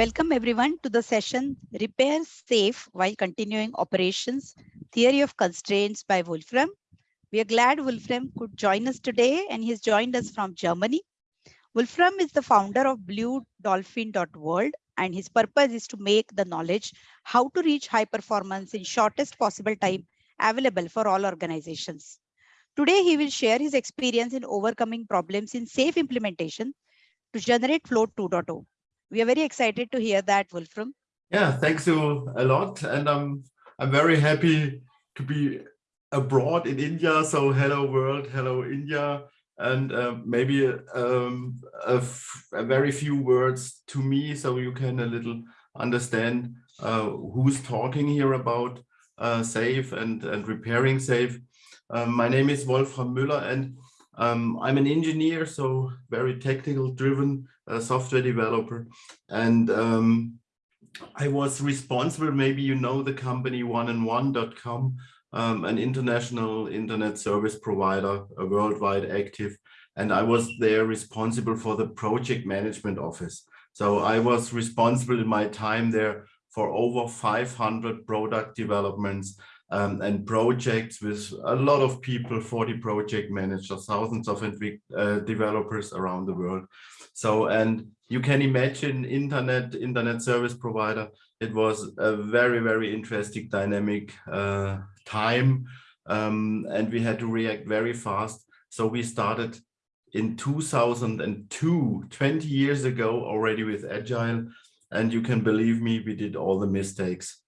Welcome everyone to the session Repair SAFe while continuing operations, Theory of Constraints by Wolfram. We are glad Wolfram could join us today and he's joined us from Germany. Wolfram is the founder of bluedolphin.world and his purpose is to make the knowledge how to reach high performance in shortest possible time available for all organizations. Today, he will share his experience in overcoming problems in SAFe implementation to generate Float 2.0. We are very excited to hear that, Wolfram. Yeah, thanks you a lot. And I'm, I'm very happy to be abroad in India. So hello world, hello India and uh, maybe um, a, very few words to me so you can a little understand uh, who's talking here about uh, SAFe and, and repairing SAFe. Um, my name is Wolfram Müller and um, I'm an engineer, so very technical driven uh, software developer. And um, I was responsible, maybe you know the company oneandone.com um, an international internet service provider, a worldwide active, and I was there responsible for the project management office. So I was responsible in my time there for over 500 product developments um, and projects with a lot of people, 40 project managers, thousands of uh, developers around the world. So, and you can imagine internet, internet service provider, it was a very, very interesting dynamic uh, time um, and we had to react very fast. So we started in 2002, 20 years ago already with Agile. And you can believe me, we did all the mistakes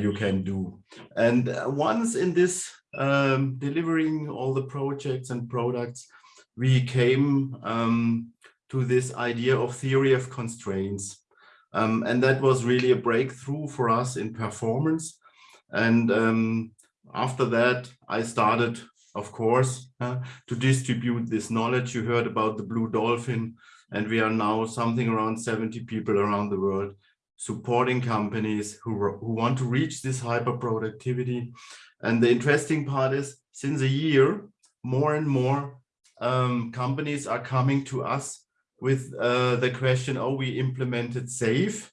you can do. And uh, once in this um, delivering all the projects and products, we came um, to this idea of theory of constraints. Um, and that was really a breakthrough for us in performance. And um, after that, I started, of course, uh, to distribute this knowledge. You heard about the Blue Dolphin, and we are now something around 70 people around the world supporting companies who, who want to reach this hyper productivity. And the interesting part is, since a year, more and more um, companies are coming to us with uh, the question, oh, we implemented SAFe.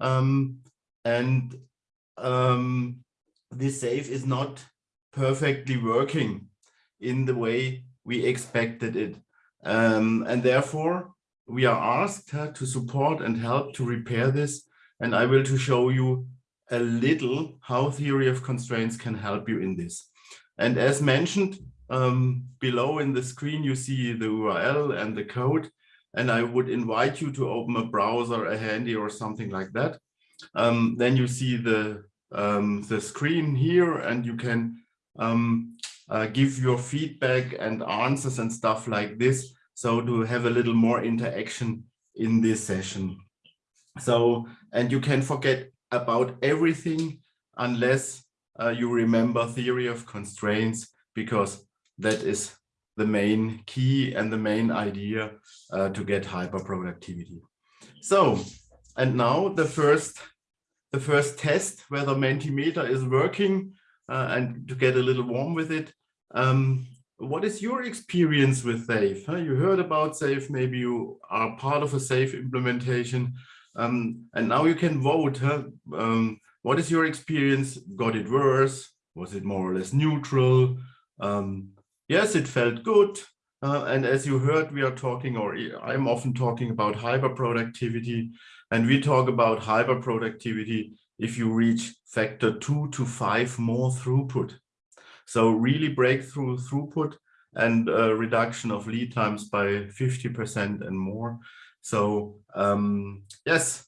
Um, and um, this SAFe is not perfectly working in the way we expected it. Um, and therefore, we are asked uh, to support and help to repair this. And I will to show you a little how theory of constraints can help you in this. And as mentioned, um, below in the screen, you see the URL and the code. And I would invite you to open a browser, a handy or something like that. Um, then you see the um, the screen here and you can um, uh, give your feedback and answers and stuff like this. So to have a little more interaction in this session. So, and you can forget about everything unless uh, you remember theory of constraints, because that is the main key and the main idea uh, to get hyper productivity. So, and now the first the first test whether Mentimeter is working uh, and to get a little warm with it. Um, what is your experience with SAFe? You heard about SAFe, maybe you are part of a SAFe implementation, um, and now you can vote. Huh? Um, what is your experience? Got it worse? Was it more or less neutral? Um, yes, it felt good. Uh, and as you heard, we are talking, or I'm often talking about hyper productivity. And we talk about hyper productivity if you reach factor two to five more throughput. So really breakthrough throughput and a reduction of lead times by 50% and more. So um, yes,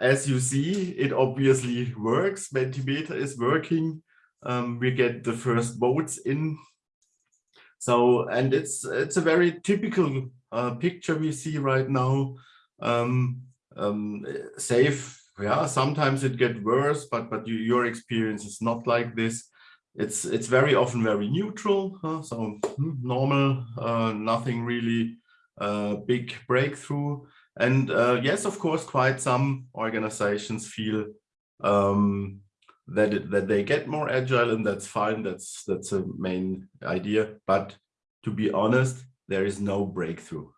as you see, it obviously works. Mentimeter is working. Um, we get the first votes in. So, and it's it's a very typical uh, picture we see right now. Um, um, SAFe yeah sometimes it get worse but but you, your experience is not like this it's it's very often very neutral huh? so hmm, normal uh, nothing really uh, big breakthrough. And uh, yes of course quite some organizations feel um, that it, that they get more agile and that's fine. That's that's a main idea. But to be honest there is no breakthrough.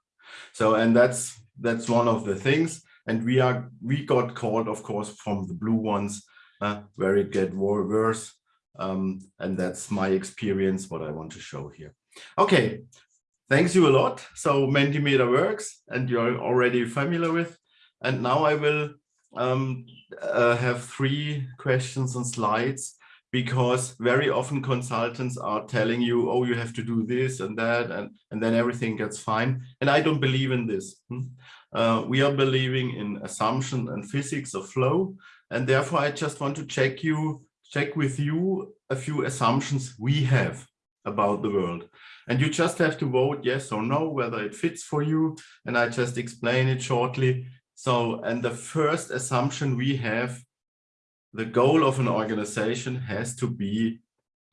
So and that's that's one of the things. And we are we got called, of course, from the blue ones, where it get worse. Um, and that's my experience, what I want to show here. Okay, thanks you a lot. So Mentimeter works, and you're already familiar with. And now I will um, uh, have three questions and slides because very often consultants are telling you, oh, you have to do this and that, and, and then everything gets fine. And I don't believe in this. Hmm? Uh, we are believing in assumption and physics of flow. And therefore, I just want to check you, check with you a few assumptions we have about the world. And you just have to vote yes or no, whether it fits for you. And I just explain it shortly. So, and the first assumption we have the goal of an organization has to be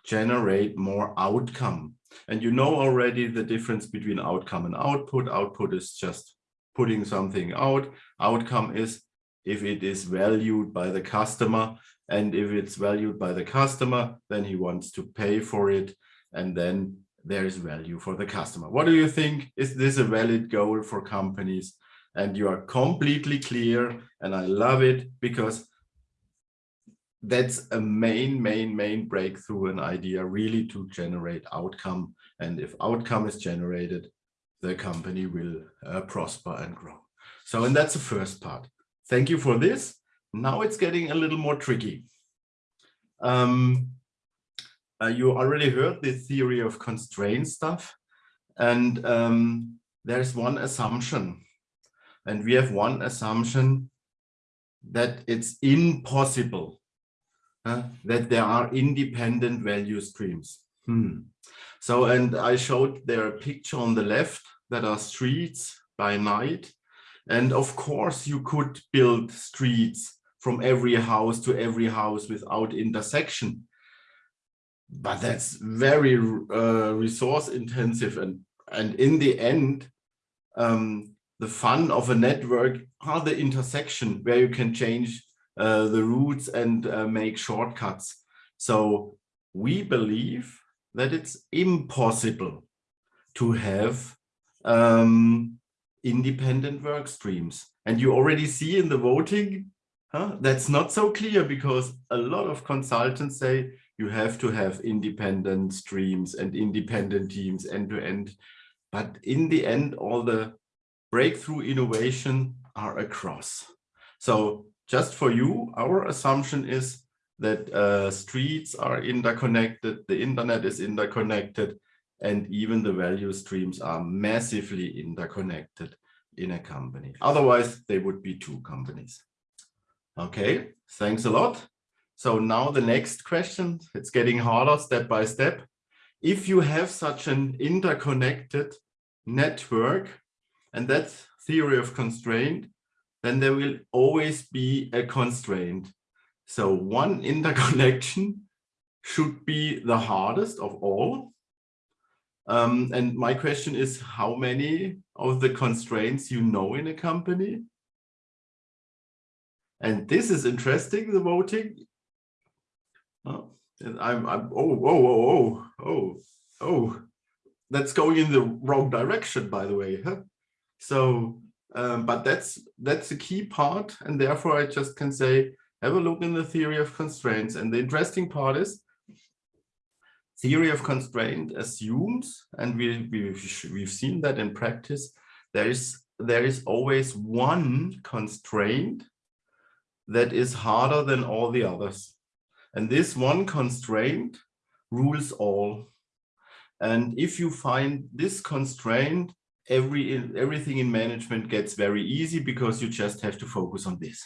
generate more outcome. And you know already the difference between outcome and output. Output is just putting something out. Outcome is if it is valued by the customer. And if it's valued by the customer, then he wants to pay for it. And then there is value for the customer. What do you think? Is this a valid goal for companies? And you are completely clear. And I love it because that's a main, main, main breakthrough an idea really to generate outcome. And if outcome is generated, the company will uh, prosper and grow. So, and that's the first part. Thank you for this. Now it's getting a little more tricky. Um, uh, you already heard the theory of constraint stuff. And um, there's one assumption. And we have one assumption that it's impossible uh, that there are independent value streams. Hmm. So, and I showed there a picture on the left that are streets by night. And of course, you could build streets from every house to every house without intersection. But that's very uh, resource intensive. And, and in the end, um, the fun of a network are the intersection where you can change uh, the routes and uh, make shortcuts. So we believe that it's impossible to have um, independent work streams. And you already see in the voting, huh, that's not so clear because a lot of consultants say you have to have independent streams and independent teams end to end. But in the end, all the breakthrough innovation are across. So just for you, our assumption is that uh, streets are interconnected, the internet is interconnected, and even the value streams are massively interconnected in a company. Otherwise, they would be two companies. Okay, thanks a lot. So now the next question, it's getting harder step by step. If you have such an interconnected network, and that's theory of constraint, then there will always be a constraint. So one interconnection should be the hardest of all. Um, and my question is how many of the constraints you know in a company? And this is interesting, the voting. Oh, I'm, I'm, oh, oh, oh, oh, oh, oh, that's going in the wrong direction, by the way. Huh? So um, but that's that's a key part, and therefore I just can say, have a look in the theory of constraints. And the interesting part is, theory of constraint assumes, and we, we've, we've seen that in practice, there is, there is always one constraint that is harder than all the others. And this one constraint rules all. And if you find this constraint every everything in management gets very easy because you just have to focus on this.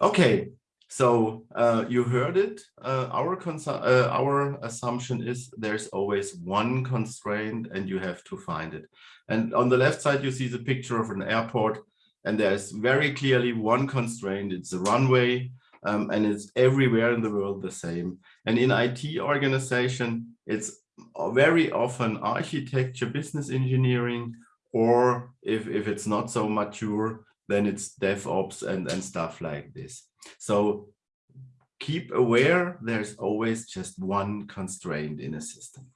Okay, so uh, you heard it. Uh, our uh, our assumption is there's always one constraint and you have to find it. And on the left side, you see the picture of an airport and there's very clearly one constraint. It's a runway um, and it's everywhere in the world the same. And in IT organization, it's very often architecture, business engineering, or if, if it's not so mature, then it's DevOps and, and stuff like this. So keep aware, there's always just one constraint in a system.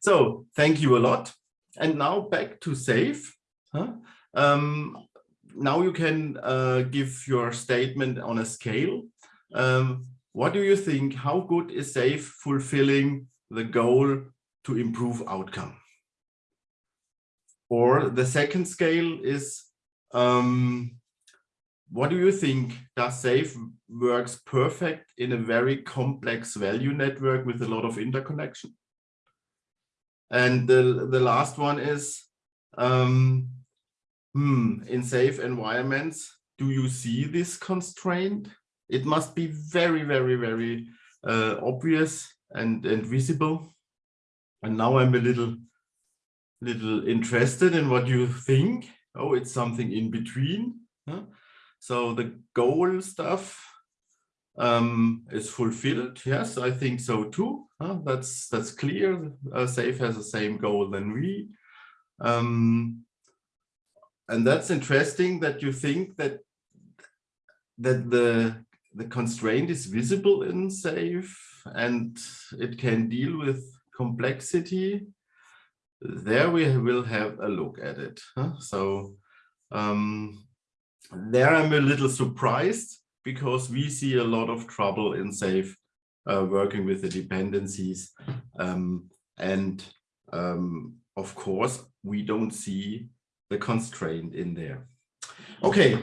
So thank you a lot. And now back to SAFe. Huh? Um, now you can uh, give your statement on a scale. Um, what do you think? How good is SAFe fulfilling the goal to improve outcome? Or the second scale is, um, what do you think? Does SAFe works perfect in a very complex value network with a lot of interconnection? And the, the last one is, um, hmm, in SAFe environments, do you see this constraint? It must be very, very, very uh, obvious and, and visible. And now I'm a little, little interested in what you think. Oh, it's something in between. Huh? So the goal stuff um, is fulfilled. Yes, I think so too. Huh? That's that's clear. Uh, SAFe has the same goal than we. Um, and that's interesting that you think that that the the constraint is visible in SAFe and it can deal with complexity there we will have a look at it huh? so um, there i'm a little surprised because we see a lot of trouble in SAFe uh, working with the dependencies um, and um, of course we don't see the constraint in there. Okay,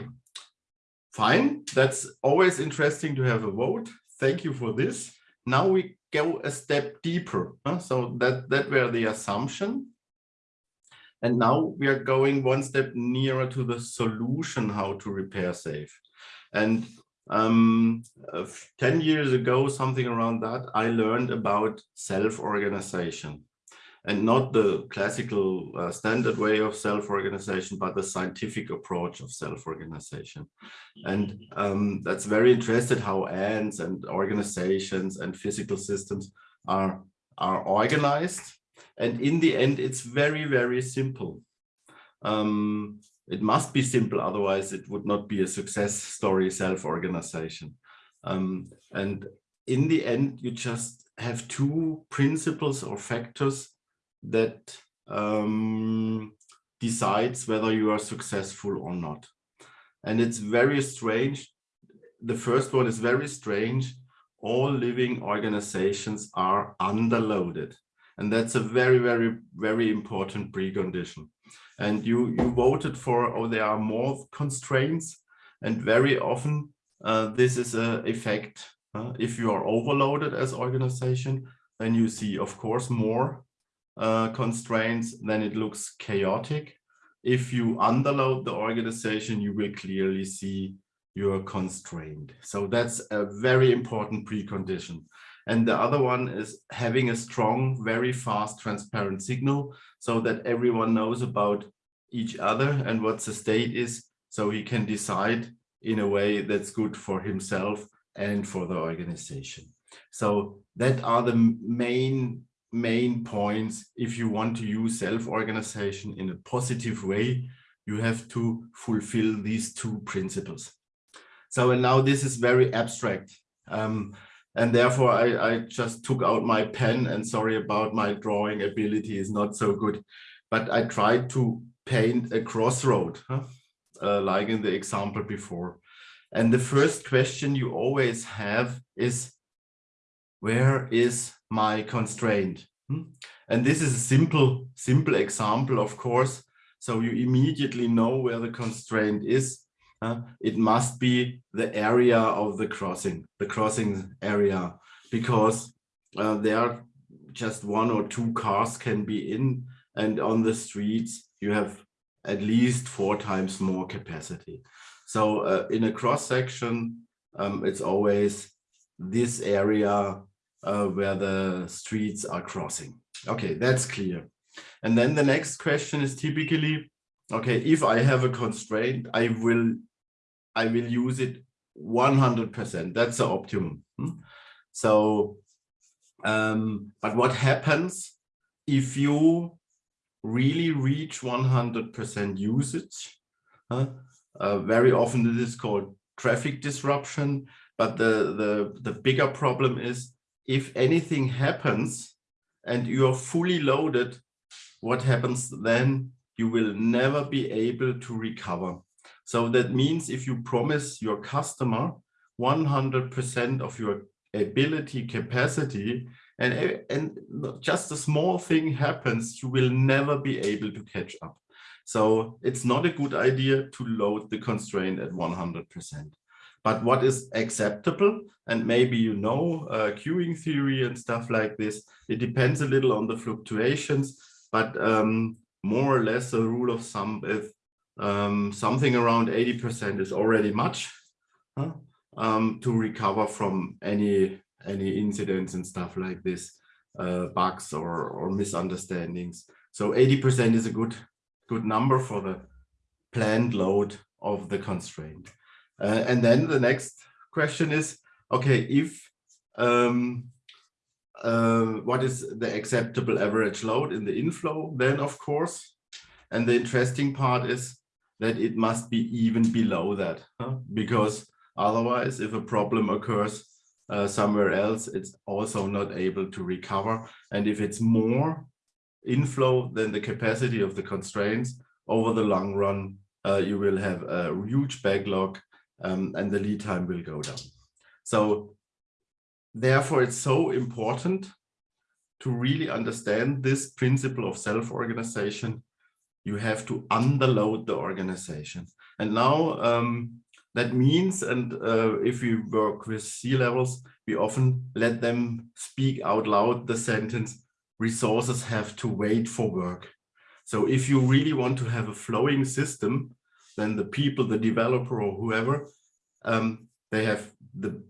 fine. That's always interesting to have a vote. Thank you for this. Now we go a step deeper. Huh? So that, that were the assumption. And now we are going one step nearer to the solution how to repair SAFe. And um, uh, 10 years ago, something around that, I learned about self-organization and not the classical uh, standard way of self-organization, but the scientific approach of self-organization. And um, that's very interesting how ants and organizations and physical systems are, are organized. And in the end, it's very, very simple. Um, it must be simple, otherwise it would not be a success story self-organization. Um, and in the end, you just have two principles or factors that um, decides whether you are successful or not. And it's very strange. The first one is very strange. All living organizations are underloaded. And that's a very, very, very important precondition. And you, you voted for, oh, there are more constraints. And very often uh, this is a effect. Uh, if you are overloaded as organization, then you see, of course, more uh, constraints, then it looks chaotic. If you underload the organization, you will clearly see you're constrained. So that's a very important precondition. And the other one is having a strong, very fast, transparent signal so that everyone knows about each other and what the state is so he can decide in a way that's good for himself and for the organization. So that are the main main points if you want to use self-organization in a positive way you have to fulfill these two principles so and now this is very abstract um, and therefore I, I just took out my pen and sorry about my drawing ability is not so good but I tried to paint a crossroad huh? uh, like in the example before and the first question you always have is where is my constraint. Hmm? And this is a simple, simple example, of course. So you immediately know where the constraint is. Uh, it must be the area of the crossing, the crossing area, because uh, there are just one or two cars can be in and on the streets you have at least four times more capacity. So uh, in a cross section, um, it's always this area uh, where the streets are crossing. Okay, that's clear. And then the next question is typically, okay, if I have a constraint, I will, I will use it 100%. That's the optimum. Hmm? So, um, but what happens if you really reach 100% usage? Uh, very often this is called traffic disruption, but the, the, the bigger problem is if anything happens and you are fully loaded, what happens then? You will never be able to recover. So that means if you promise your customer 100% of your ability capacity and, and just a small thing happens, you will never be able to catch up. So it's not a good idea to load the constraint at 100%. But what is acceptable, and maybe you know uh, queuing theory and stuff like this, it depends a little on the fluctuations, but um, more or less the rule of thumb is um, something around 80% is already much huh? um, to recover from any any incidents and stuff like this, uh, bugs or, or misunderstandings. So 80% is a good good number for the planned load of the constraint. Uh, and then the next question is, okay, if um, uh, what is the acceptable average load in the inflow then of course and the interesting part is that it must be even below that huh? because otherwise if a problem occurs uh, somewhere else it's also not able to recover and if it's more inflow than the capacity of the constraints over the long run uh, you will have a huge backlog um, and the lead time will go down. So therefore it's so important to really understand this principle of self-organization. You have to underload the organization. And now um, that means and uh, if we work with C-levels we often let them speak out loud the sentence resources have to wait for work. So if you really want to have a flowing system then the people the developer or whoever um, they have the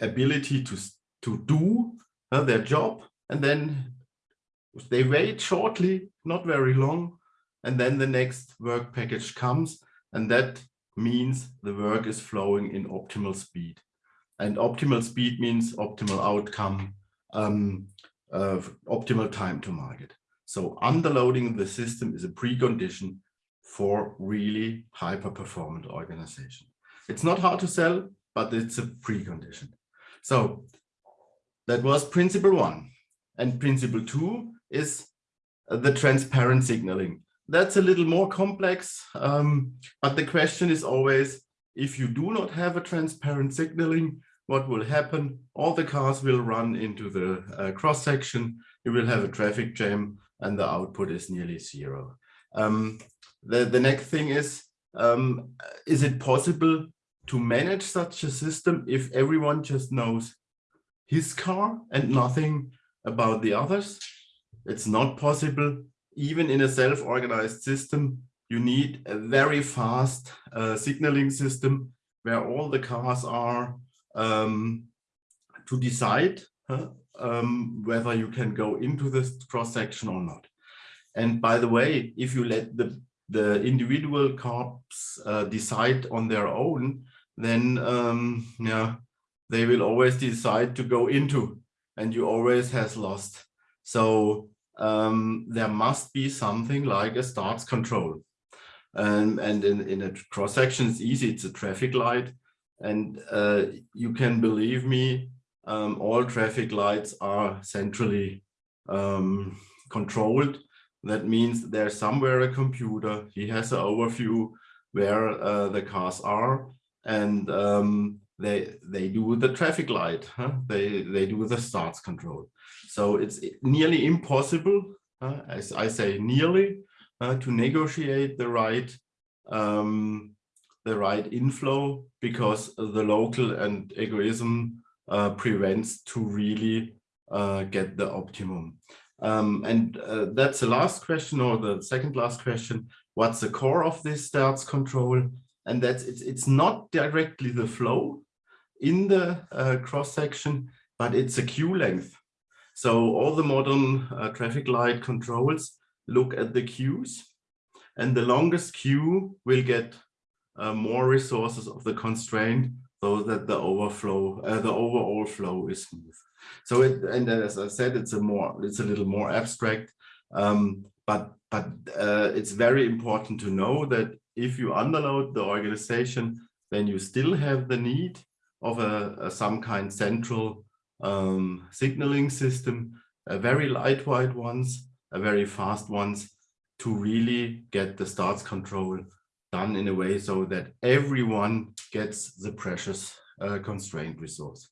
ability to to do uh, their job and then they wait shortly not very long and then the next work package comes and that means the work is flowing in optimal speed. And optimal speed means optimal outcome um, uh, optimal time to market. So underloading the system is a precondition for really hyper performant organization it's not hard to sell but it's a precondition so that was principle one. And principle two is uh, the transparent signaling. That's a little more complex, um, but the question is always, if you do not have a transparent signaling, what will happen? All the cars will run into the uh, cross section, you will have a traffic jam, and the output is nearly zero. Um, the, the next thing is, um, is it possible to manage such a system if everyone just knows his car and nothing about the others. It's not possible. Even in a self-organized system, you need a very fast uh, signaling system where all the cars are um, to decide huh, um, whether you can go into this cross-section or not. And by the way, if you let the, the individual cars uh, decide on their own, then um, yeah, they will always decide to go into and you always has lost. So um, there must be something like a starts control. And, and in, in a cross section, it's easy, it's a traffic light. And uh, you can believe me, um, all traffic lights are centrally um, controlled. That means there's somewhere a computer, he has an overview where uh, the cars are. And um, they they do the traffic light huh? they they do the starts control so it's nearly impossible uh, as i say nearly uh, to negotiate the right um, the right inflow because the local and egoism uh, prevents to really uh, get the optimum um, and uh, that's the last question or the second last question what's the core of this starts control and that's it's it's not directly the flow in the uh, cross section, but it's a queue length. So all the modern uh, traffic light controls look at the queues and the longest queue will get uh, more resources of the constraint so that the overflow, uh, the overall flow is smooth. So it, and as I said, it's a more, it's a little more abstract, um, but but uh, it's very important to know that if you underload the organization, then you still have the need of a, a some kind central um, signaling system, a very lightweight ones, a very fast ones to really get the starts control done in a way so that everyone gets the precious uh, constraint resource.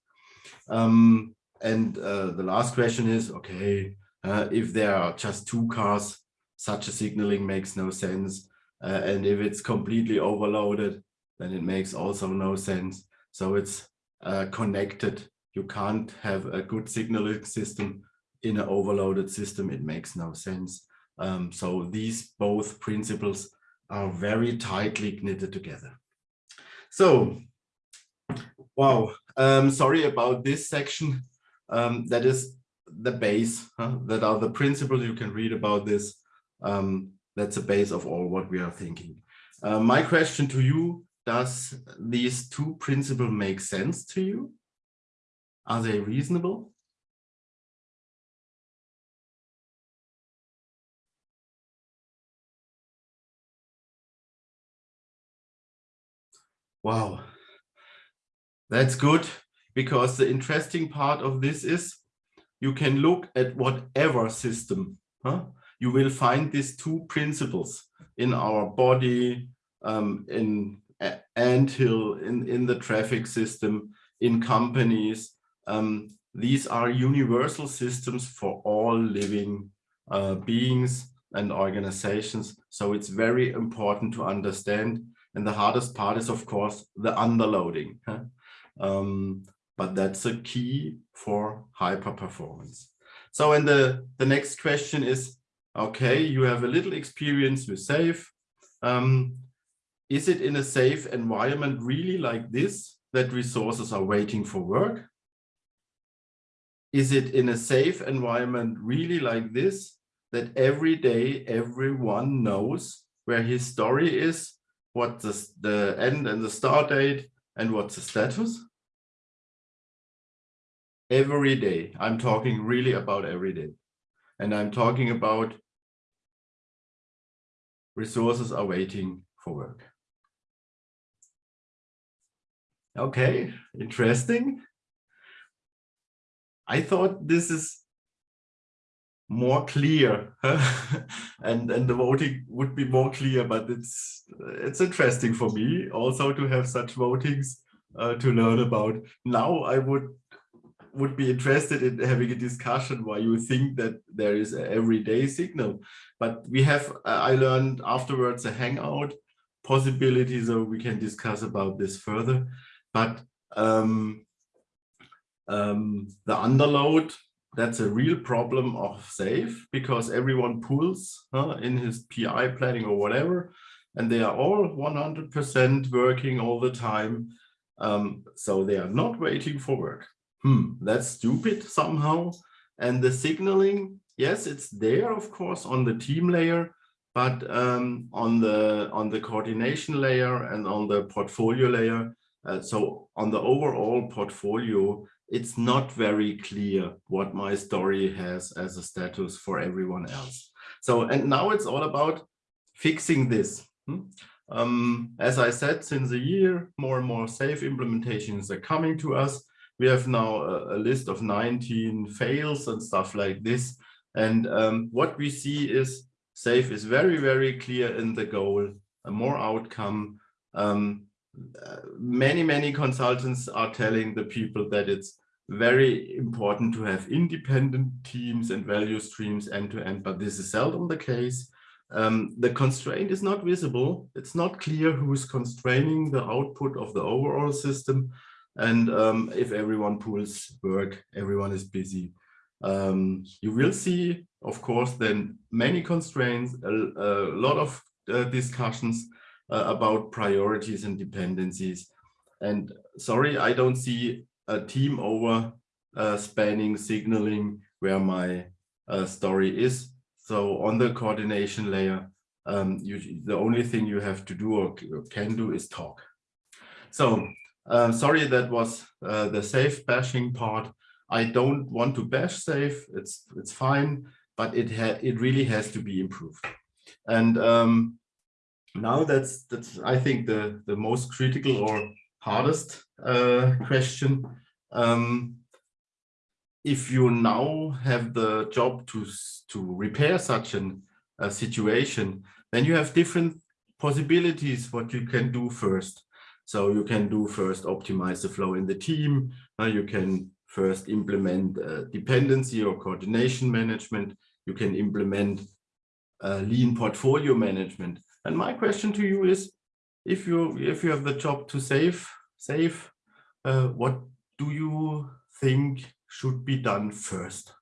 Um, and uh, the last question is, okay, uh, if there are just two cars, such a signaling makes no sense. Uh, and if it's completely overloaded, then it makes also no sense. So it's uh, connected. You can't have a good signaling system in an overloaded system. It makes no sense. Um, so these both principles are very tightly knitted together. So, wow, um, sorry about this section. Um, that is the base, huh? that are the principles you can read about this. Um, that's the base of all what we are thinking. Uh, my question to you, does these two principles make sense to you? Are they reasonable? Wow, that's good because the interesting part of this is you can look at whatever system. Huh? You will find these two principles in our body, um, in anthill, in, in the traffic system, in companies. Um, these are universal systems for all living uh, beings and organizations. So it's very important to understand and the hardest part is, of course, the underloading. Um, but that's a key for hyper performance. So, and the, the next question is, okay, you have a little experience with SAFe. Um, is it in a SAFe environment really like this, that resources are waiting for work? Is it in a SAFe environment really like this, that every day everyone knows where his story is what the, the end and the start date and what's the status. Every day, I'm talking really about every day. And I'm talking about resources are waiting for work. Okay, interesting. I thought this is more clear and and the voting would be more clear but it's it's interesting for me also to have such votings uh, to learn about now i would would be interested in having a discussion why you think that there is an everyday signal but we have uh, i learned afterwards a hangout possibility so we can discuss about this further but um, um, the underload that's a real problem of SAFe because everyone pulls uh, in his PI planning or whatever, and they are all 100% working all the time. Um, so they are not waiting for work. Hmm, that's stupid somehow. And the signaling, yes, it's there, of course, on the team layer, but um, on the on the coordination layer and on the portfolio layer. Uh, so on the overall portfolio, it's not very clear what my story has as a status for everyone else. So, and now it's all about fixing this. Hmm? Um, as I said, since a year, more and more SAFe implementations are coming to us. We have now a, a list of 19 fails and stuff like this. And um, what we see is SAFe is very, very clear in the goal, a more outcome. Um, uh, many, many consultants are telling the people that it's very important to have independent teams and value streams end to end, but this is seldom the case. Um, the constraint is not visible. It's not clear who is constraining the output of the overall system. And um, if everyone pulls work, everyone is busy. Um, you will see, of course, then many constraints, a, a lot of uh, discussions uh, about priorities and dependencies. And sorry, I don't see a team over uh, spanning signaling where my uh, story is. So on the coordination layer, um, you, the only thing you have to do or can do is talk. So uh, sorry, that was uh, the SAFe bashing part. I don't want to bash SAFe. It's it's fine, but it it really has to be improved. And um, now that's that's I think the the most critical or hardest uh, question. Um, if you now have the job to, to repair such an, a situation, then you have different possibilities what you can do first. So you can do first optimize the flow in the team. Uh, you can first implement uh, dependency or coordination management. You can implement uh, lean portfolio management. And my question to you is, if you if you have the job to save SAFe, uh, what do you think should be done first?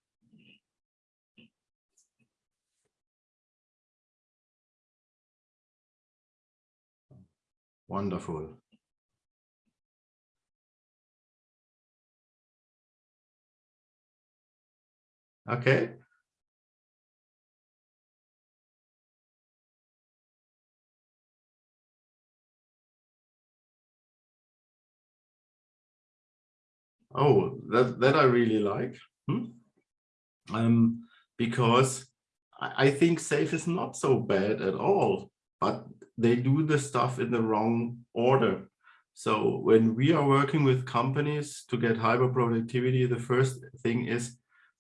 Wonderful. Okay. Oh, that, that I really like. Hmm? Um, because I, I think SAFe is not so bad at all, but they do the stuff in the wrong order. So when we are working with companies to get hyper productivity, the first thing is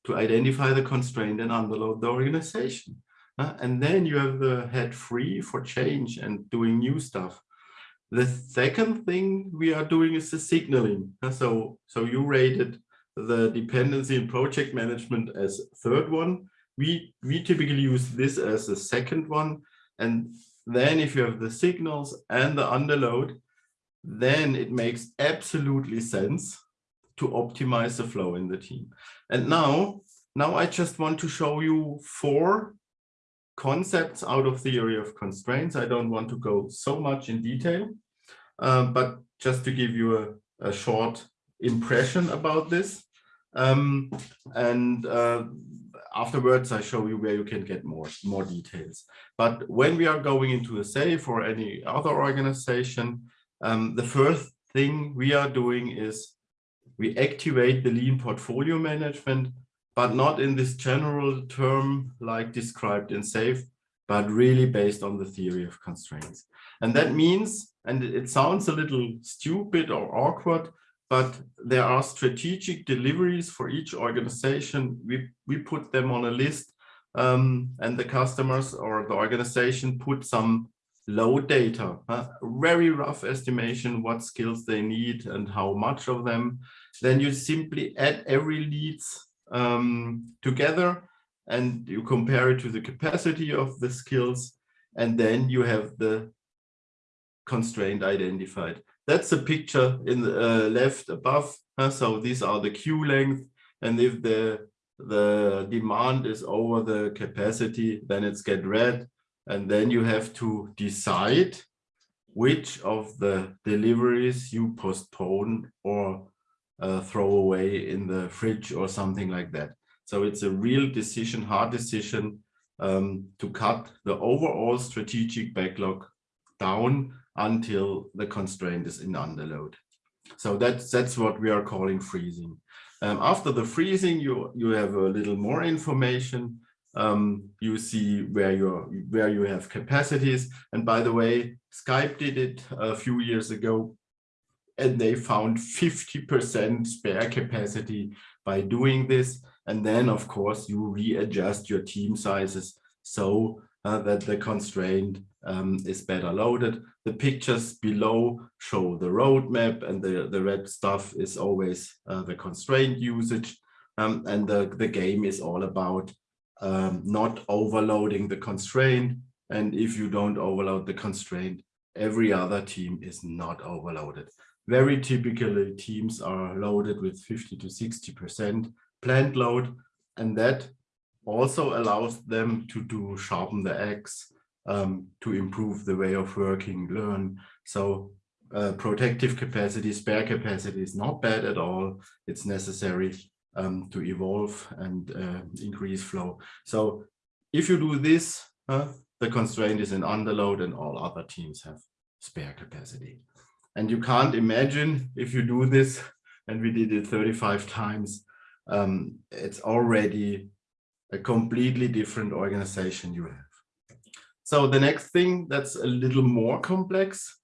to identify the constraint and underload the organization. Uh, and then you have the head free for change and doing new stuff. The second thing we are doing is the signaling. Uh, so, so you rated the dependency and project management as third one. We, we typically use this as the second one. And then if you have the signals and the underload, then it makes absolutely sense to optimize the flow in the team. And now, now I just want to show you four concepts out of the theory of constraints. I don't want to go so much in detail, uh, but just to give you a, a short impression about this. Um, and uh, afterwards, I show you where you can get more, more details. But when we are going into a SAFe or any other organization, um, the first thing we are doing is we activate the lean portfolio management, but not in this general term like described in SAFe, but really based on the theory of constraints. And that means, and it sounds a little stupid or awkward, but there are strategic deliveries for each organization. We, we put them on a list um, and the customers or the organization put some low data, uh, very rough estimation what skills they need and how much of them. Then you simply add every leads um, together and you compare it to the capacity of the skills and then you have the constraint identified. That's the picture in the uh, left above. Uh, so these are the queue length. And if the, the demand is over the capacity, then it's get red. And then you have to decide which of the deliveries you postpone or uh, throw away in the fridge or something like that. So it's a real decision, hard decision um, to cut the overall strategic backlog down until the constraint is in underload. So that's that's what we are calling freezing. Um, after the freezing, you you have a little more information. Um, you see where you where you have capacities. And by the way, Skype did it a few years ago, and they found 50% spare capacity by doing this. And then, of course, you readjust your team sizes so uh, that the constraint um, is better loaded. The pictures below show the roadmap and the, the red stuff is always uh, the constraint usage. Um, and the, the game is all about um, not overloading the constraint. And if you don't overload the constraint, every other team is not overloaded. Very typically, teams are loaded with 50 to 60% plant load, and that also allows them to do sharpen the axe, um, to improve the way of working, learn. So uh, protective capacity, spare capacity is not bad at all. It's necessary um, to evolve and uh, increase flow. So if you do this, uh, the constraint is in underload and all other teams have spare capacity. And you can't imagine if you do this, and we did it 35 times, um, it's already a completely different organization you have. So the next thing that's a little more complex,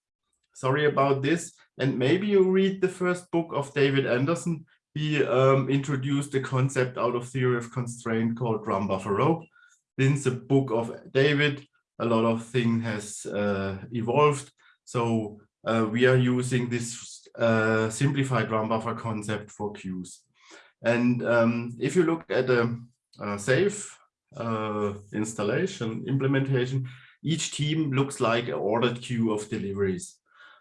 sorry about this, and maybe you read the first book of David Anderson. He um, introduced a concept out of theory of constraint called drum buffer rope. This the book of David. a lot of thing has uh, evolved. So uh, we are using this uh, simplified drum buffer concept for queues. And um, if you look at a, uh, SAFe uh, installation implementation, each team looks like an ordered queue of deliveries.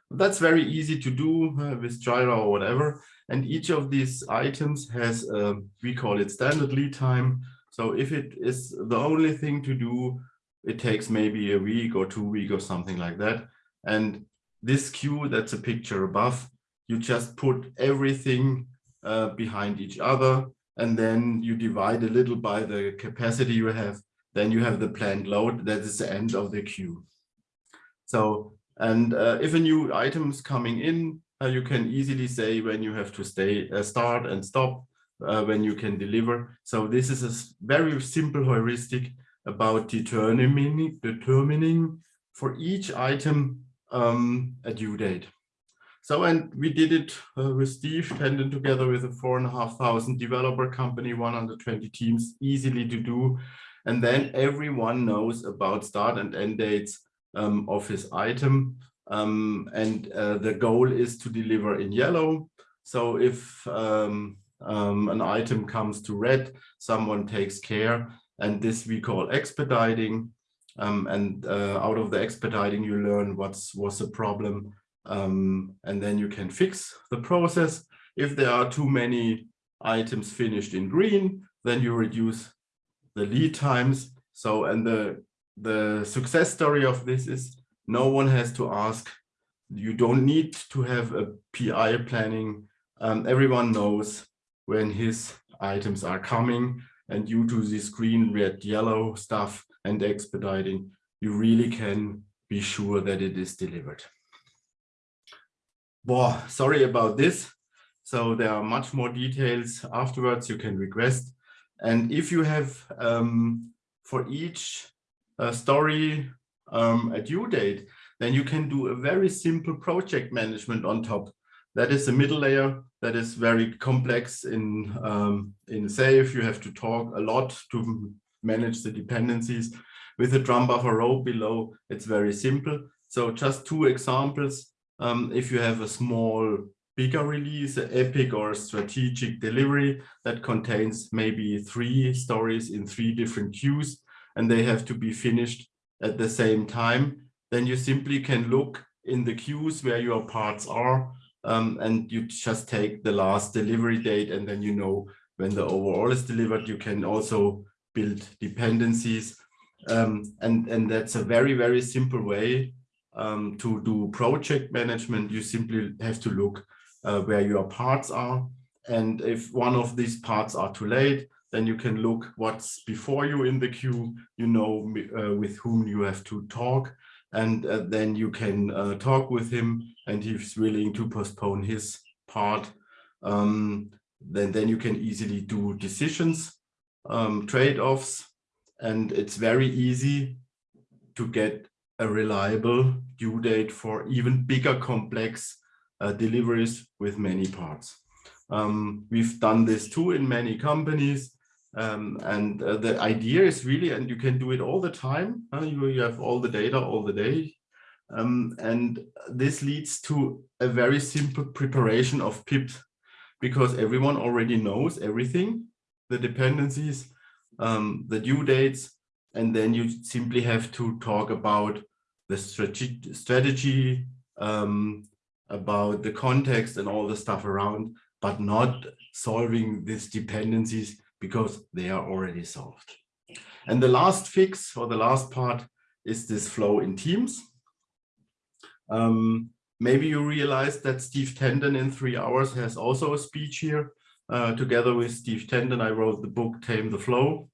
That's very easy to do uh, with Jira or whatever. And each of these items has, uh, we call it standard lead time. So if it is the only thing to do, it takes maybe a week or two week or something like that. And this queue, that's a picture above, you just put everything uh, behind each other and then you divide a little by the capacity you have. Then you have the planned load that is the end of the queue. So and uh, if a new item is coming in uh, you can easily say when you have to stay uh, start and stop uh, when you can deliver. So this is a very simple heuristic about determining determining for each item um, a due date so, and we did it uh, with Steve Tendon together with a four and a half thousand developer company, 120 teams, easily to do. And then everyone knows about start and end dates um, of his item. Um, and uh, the goal is to deliver in yellow. So if um, um an item comes to red, someone takes care. And this we call expediting. Um, and uh, out of the expediting, you learn what's was the problem um, and then you can fix the process. If there are too many items finished in green, then you reduce the lead times. So, and the, the success story of this is no one has to ask. You don't need to have a PI planning. Um, everyone knows when his items are coming and due to this green, red, yellow stuff and expediting, you really can be sure that it is delivered. Boah, sorry about this. So there are much more details afterwards you can request. And if you have um, for each uh, story um, a due date, then you can do a very simple project management on top. That is the middle layer that is very complex in, um, in SAFe. You have to talk a lot to manage the dependencies. With a drum buffer rope below, it's very simple. So just two examples um, if you have a small bigger release, an epic or strategic delivery that contains maybe three stories in three different queues and they have to be finished at the same time, then you simply can look in the queues where your parts are um, and you just take the last delivery date and then you know when the overall is delivered, you can also build dependencies. Um, and, and that's a very, very simple way um, to do project management, you simply have to look uh, where your parts are. And if one of these parts are too late, then you can look what's before you in the queue, you know uh, with whom you have to talk. And uh, then you can uh, talk with him and he's willing to postpone his part. Um, then, then you can easily do decisions, um, trade-offs, and it's very easy to get a reliable due date for even bigger complex uh, deliveries with many parts. Um, we've done this too in many companies. Um, and uh, the idea is really, and you can do it all the time. Uh, you, you, have all the data all the day. Um, and this leads to a very simple preparation of pip because everyone already knows everything, the dependencies, um, the due dates, and then you simply have to talk about the strategy, strategy um, about the context and all the stuff around, but not solving these dependencies because they are already solved. And the last fix or the last part is this flow in teams. Um, maybe you realize that Steve Tendon in three hours has also a speech here. Uh, together with Steve Tendon, I wrote the book Tame the Flow.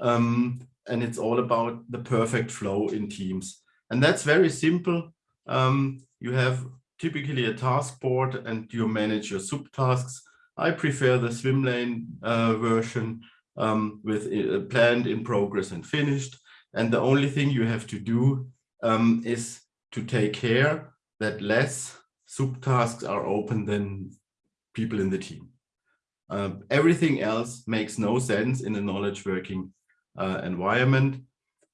Um, and it's all about the perfect flow in teams. And that's very simple. Um, you have typically a task board and you manage your subtasks. I prefer the swim lane uh, version um, with uh, planned, in progress and finished. And the only thing you have to do um, is to take care that less subtasks are open than people in the team. Uh, everything else makes no sense in a knowledge working uh, environment.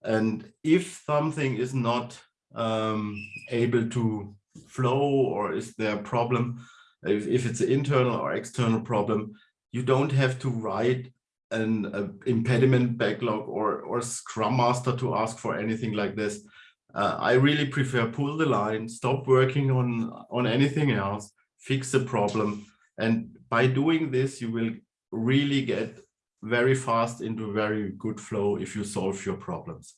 And if something is not um, able to flow or is there a problem, if, if it's an internal or external problem, you don't have to write an impediment backlog or, or Scrum Master to ask for anything like this. Uh, I really prefer pull the line, stop working on, on anything else, fix the problem. And by doing this, you will really get very fast into very good flow if you solve your problems.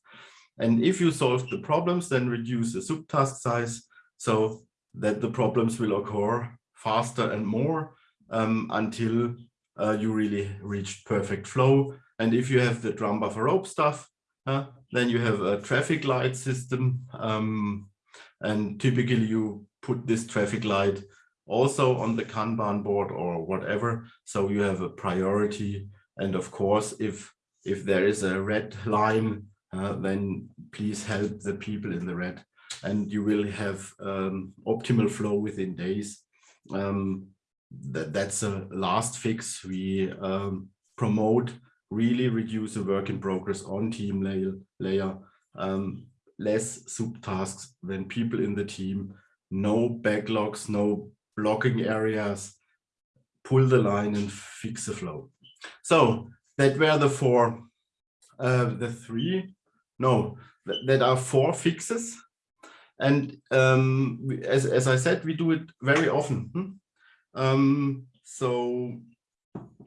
And if you solve the problems, then reduce the subtask size so that the problems will occur faster and more um, until uh, you really reach perfect flow. And if you have the drum buffer rope stuff, uh, then you have a traffic light system. Um, and typically you put this traffic light also on the Kanban board or whatever. So you have a priority. And of course, if if there is a red line, uh, then please help the people in the red and you will have um, optimal flow within days. Um, that, that's a last fix. We um, promote really reduce the work in progress on team layer, layer um, less subtasks than people in the team, no backlogs, no blocking areas, pull the line and fix the flow. So that were the four, uh, the three, no, th that are four fixes. And um, as, as I said, we do it very often. Hmm? Um, so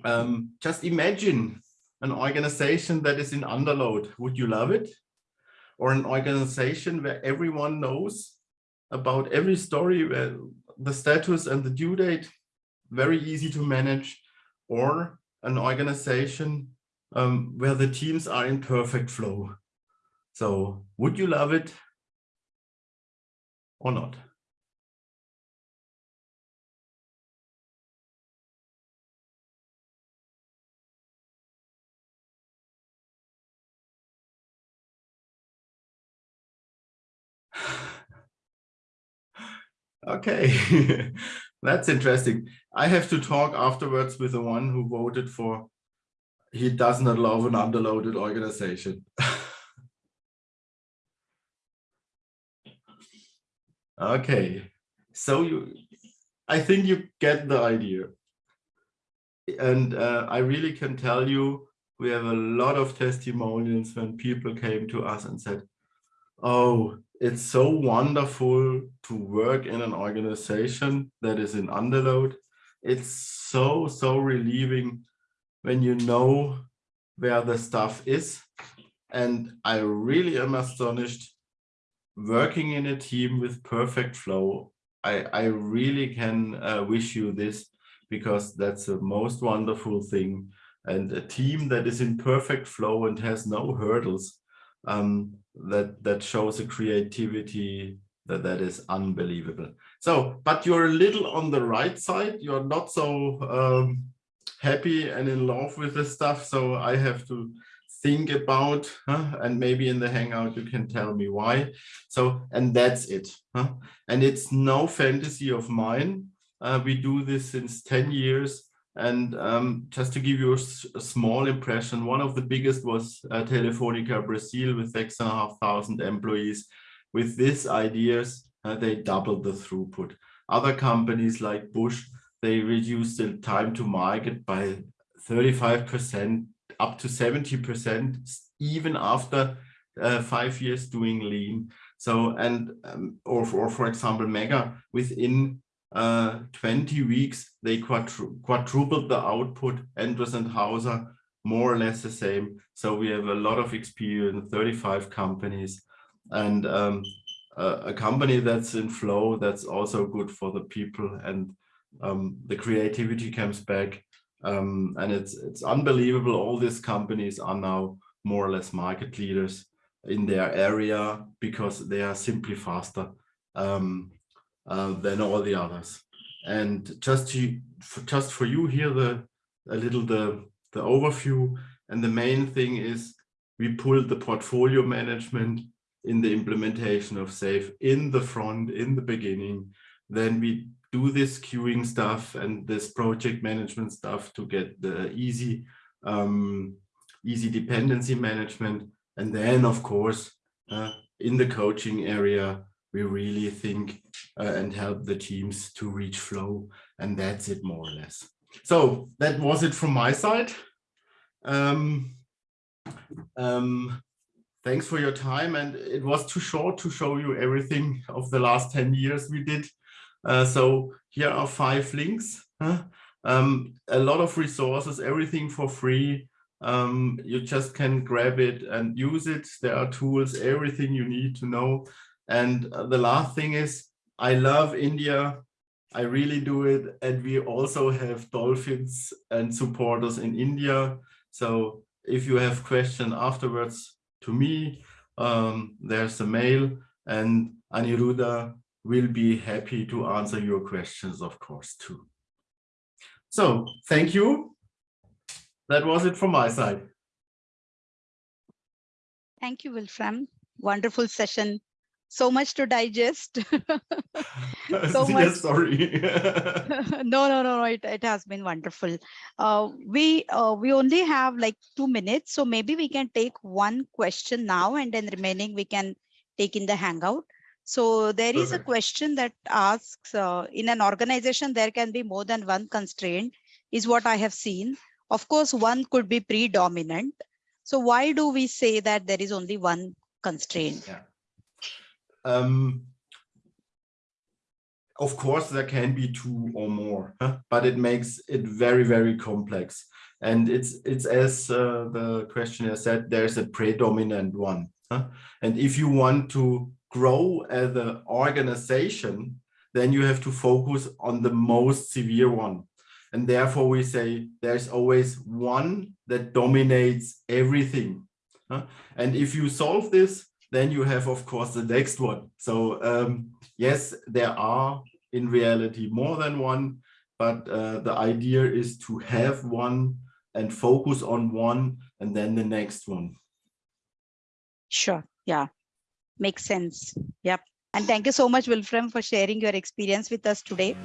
um, just imagine an organization that is in underload. Would you love it? Or an organization where everyone knows about every story, where the status and the due date, very easy to manage, or an organization um, where the teams are in perfect flow. So would you love it or not? Okay, that's interesting. I have to talk afterwards with the one who voted for he does not love an underloaded organization. okay, so you, I think you get the idea. And uh, I really can tell you, we have a lot of testimonials when people came to us and said, oh, it's so wonderful to work in an organization that is in underload. It's so, so relieving when you know where the stuff is. And I really am astonished working in a team with perfect flow. I, I really can uh, wish you this because that's the most wonderful thing. And a team that is in perfect flow and has no hurdles um, that that shows a creativity that that is unbelievable. So, but you're a little on the right side. You're not so um, happy and in love with the stuff. So I have to think about huh? and maybe in the hangout you can tell me why so and that's it huh? and it's no fantasy of mine uh, we do this since 10 years and um, just to give you a, a, small impression, one of the biggest was uh, Telefonica Brazil with six and a half thousand employees. With these ideas, uh, they doubled the throughput. Other companies like Bosch, they reduced the time to market by 35%, up to 70%, even after uh, five years doing lean. So, and, um, or, or for example, Mega, within uh, 20 weeks, they quadru quadrupled the output, Endress and Hauser, more or less the same. So we have a lot of experience, 35 companies, and um, a, a, company that's in flow, that's also good for the people and um, the creativity comes back. Um, and it's, it's unbelievable. All these companies are now more or less market leaders in their area because they are simply faster. Um, uh, than all the others. And just to for, just for you here, the a little the the overview and the main thing is we pulled the portfolio management in the implementation of SAFe in the front, in the beginning. Then we do this queuing stuff and this project management stuff to get the easy, um, easy dependency management. And then, of course, uh, in the coaching area, we really think uh, and help the teams to reach flow. And that's it more or less. So that was it from my side. Um, um, thanks for your time. And it was too short to show you everything of the last 10 years we did. Uh, so here are five links. Huh? Um, a lot of resources, everything for free. Um, you just can grab it and use it. There are tools, everything you need to know. And the last thing is, I love India. I really do it. And we also have dolphins and supporters in India. So if you have questions afterwards to me, um, there's a mail and Aniruddha will be happy to answer your questions, of course, too. So thank you. That was it from my side. Thank you, Wolfram. Wonderful session. So much to digest. So Yeah, much- sorry. no, no, no, no. It, it has been wonderful. Uh, we uh, we only have like two minutes, so maybe we can take one question now, and then remaining we can take in the hangout. So there is a question that asks, uh, in an organization there can be more than one constraint, is what I have seen. Of course, one could be predominant. So why do we say that there is only one constraint? Um, of course, there can be two or more, but it makes it very, very complex. And it's it's as uh, the questioner said, there's a predominant one. And if you want to grow as an organization, then you have to focus on the most severe one. And therefore we say there's always one that dominates everything. And if you solve this, then you have, of course, the next one. So um, yes, there are in reality more than one, but uh, the idea is to have one and focus on one and then the next one. Sure. Yeah. Makes sense. Yep. And thank you so much, Wolfram, for sharing your experience with us today.